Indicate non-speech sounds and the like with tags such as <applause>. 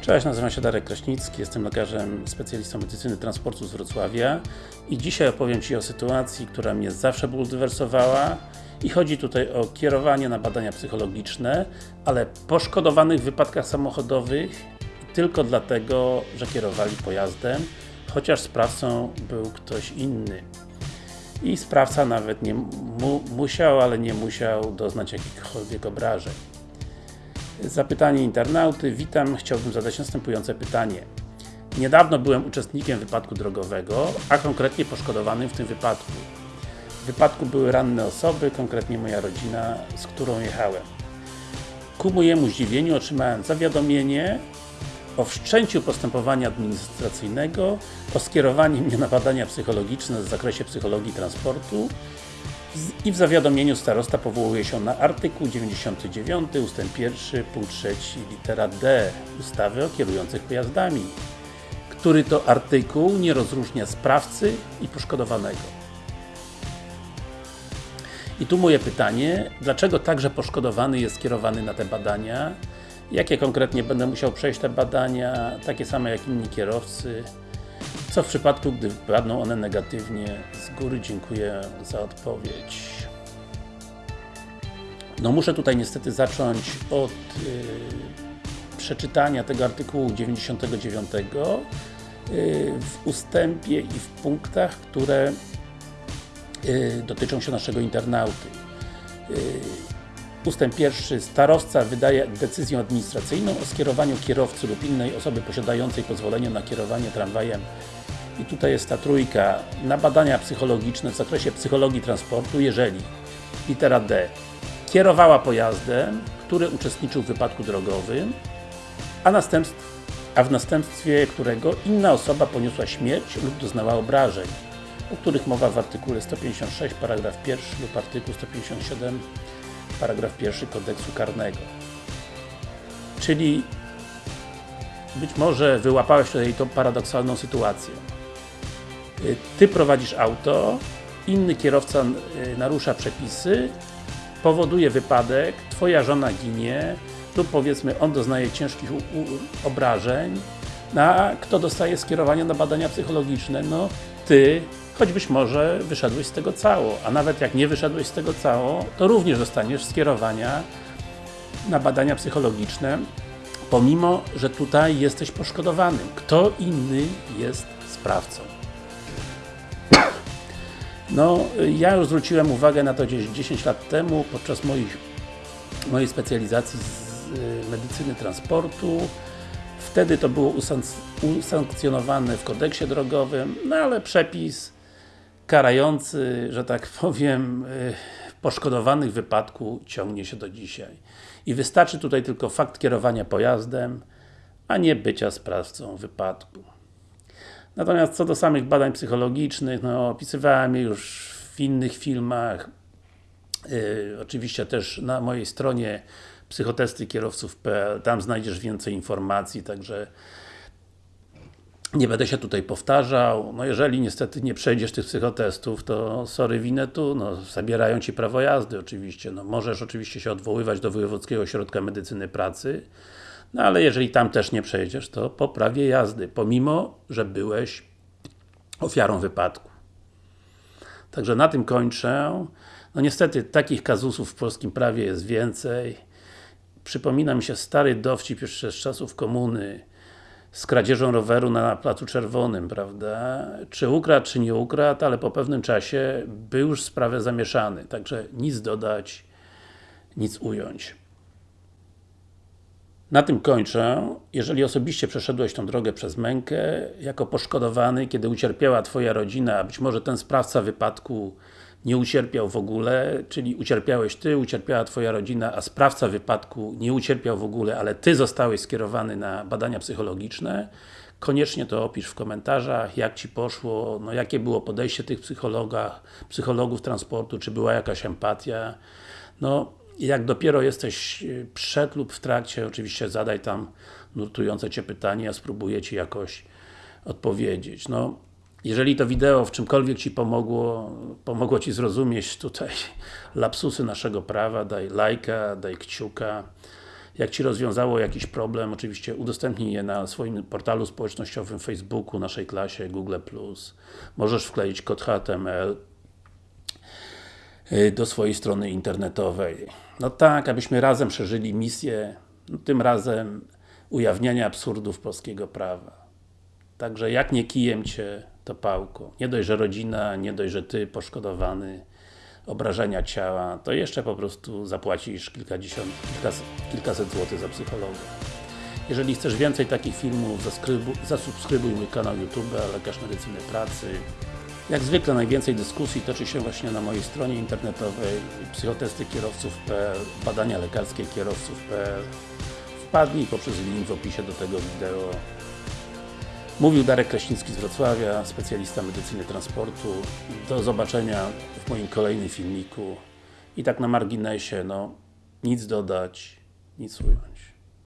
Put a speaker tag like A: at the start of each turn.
A: Cześć, nazywam się Darek Kraśnicki, jestem lekarzem specjalistą medycyny transportu z Wrocławia i dzisiaj opowiem Ci o sytuacji, która mnie zawsze bulwersowała i chodzi tutaj o kierowanie na badania psychologiczne, ale poszkodowanych w wypadkach samochodowych tylko dlatego, że kierowali pojazdem, chociaż sprawcą był ktoś inny. I sprawca nawet nie mu musiał, ale nie musiał doznać jakichkolwiek obrażeń. Zapytanie internauty. Witam, chciałbym zadać następujące pytanie. Niedawno byłem uczestnikiem wypadku drogowego, a konkretnie poszkodowanym w tym wypadku. W wypadku były ranne osoby, konkretnie moja rodzina, z którą jechałem. Ku mojemu zdziwieniu otrzymałem zawiadomienie o wszczęciu postępowania administracyjnego, o skierowaniu mnie na badania psychologiczne w zakresie psychologii transportu i w zawiadomieniu starosta powołuje się na artykuł 99 ust. 1 punkt 3 litera D ustawy o kierujących pojazdami, który to artykuł nie rozróżnia sprawcy i poszkodowanego. I tu moje pytanie, dlaczego także poszkodowany jest skierowany na te badania? Jakie konkretnie będę musiał przejść te badania, takie same jak inni kierowcy? Co w przypadku, gdy wypadną one negatywnie? Z góry dziękuję za odpowiedź. No muszę tutaj niestety zacząć od yy, przeczytania tego artykułu 99 yy, w ustępie i w punktach, które yy, dotyczą się naszego internauty. Yy, ustęp pierwszy. Starowca wydaje decyzję administracyjną o skierowaniu kierowcy lub innej osoby posiadającej pozwolenie na kierowanie tramwajem i tutaj jest ta trójka, na badania psychologiczne w zakresie psychologii transportu, jeżeli litera D kierowała pojazdem, który uczestniczył w wypadku drogowym, a, następstw, a w następstwie którego inna osoba poniosła śmierć lub doznała obrażeń, o których mowa w artykule 156 paragraf 1 lub artykuł 157 paragraf 1 kodeksu karnego. Czyli być może wyłapałeś tutaj tą paradoksalną sytuację. Y, ty prowadzisz auto, inny kierowca y, narusza przepisy, powoduje wypadek, Twoja żona ginie, lub powiedzmy on doznaje ciężkich obrażeń, no, a kto dostaje skierowanie na badania psychologiczne? No, Ty, choćbyś może wyszedłeś z tego cało, a nawet jak nie wyszedłeś z tego cało, to również dostaniesz skierowania na badania psychologiczne, pomimo, że tutaj jesteś poszkodowanym. Kto inny jest sprawcą? No, ja już zwróciłem uwagę na to gdzieś 10 lat temu, podczas moich, mojej specjalizacji z y, medycyny transportu. Wtedy to było usankcjonowane w kodeksie drogowym, no ale przepis karający, że tak <laughs> powiem, y, poszkodowanych wypadku ciągnie się do dzisiaj. I wystarczy tutaj tylko fakt kierowania pojazdem, a nie bycia sprawcą wypadku. Natomiast co do samych badań psychologicznych, no opisywałem je już w innych filmach, yy, oczywiście też na mojej stronie psychotestykierowców.pl, tam znajdziesz więcej informacji, także nie będę się tutaj powtarzał, no jeżeli niestety nie przejdziesz tych psychotestów, to sorry winę tu, no zabierają Ci prawo jazdy oczywiście, no możesz oczywiście się odwoływać do Wojewódzkiego Ośrodka Medycyny Pracy, no ale jeżeli tam też nie przejdziesz, to po prawie jazdy, pomimo, że byłeś ofiarą wypadku. Także na tym kończę. No niestety takich kazusów w polskim prawie jest więcej. Przypomina mi się stary dowcip jeszcze z czasów komuny z kradzieżą roweru na Placu Czerwonym, prawda? Czy ukradł, czy nie ukradł, ale po pewnym czasie był już sprawę zamieszany. Także nic dodać, nic ująć. Na tym kończę. Jeżeli osobiście przeszedłeś tą drogę przez mękę, jako poszkodowany, kiedy ucierpiała Twoja rodzina, być może ten sprawca wypadku nie ucierpiał w ogóle, czyli ucierpiałeś Ty, ucierpiała Twoja rodzina, a sprawca wypadku nie ucierpiał w ogóle, ale Ty zostałeś skierowany na badania psychologiczne, koniecznie to opisz w komentarzach, jak Ci poszło, no jakie było podejście tych psychologów transportu, czy była jakaś empatia. No, jak dopiero jesteś y, przed lub w trakcie, oczywiście zadaj tam nurtujące Cię pytanie, ja spróbuję Ci jakoś odpowiedzieć. No, jeżeli to wideo w czymkolwiek Ci pomogło, pomogło Ci zrozumieć tutaj <laughs> lapsusy naszego prawa, daj lajka, daj kciuka. Jak Ci rozwiązało jakiś problem, oczywiście udostępnij je na swoim portalu społecznościowym, Facebooku, naszej klasie, Google+. Możesz wkleić kod HTML do swojej strony internetowej. No tak, abyśmy razem przeżyli misję, no tym razem ujawniania absurdów polskiego prawa. Także jak nie kijem Cię, to pałką. Nie dość, że rodzina, nie dość, że Ty poszkodowany, obrażenia ciała, to jeszcze po prostu zapłacisz kilkadziesiąt, kilkaset, kilkaset złotych za psychologa. Jeżeli chcesz więcej takich filmów, zasubskrybuj mój kanał YouTube, Lekarz Medycyny Pracy. Jak zwykle najwięcej dyskusji toczy się właśnie na mojej stronie internetowej psychotestykierowców.pl badania lekarskie kierowców.pl Wpadnij poprzez link w opisie do tego wideo. Mówił Darek Kraśnicki z Wrocławia, specjalista medycyny transportu. Do zobaczenia w moim kolejnym filmiku. I tak na marginesie, no, nic dodać, nic ująć.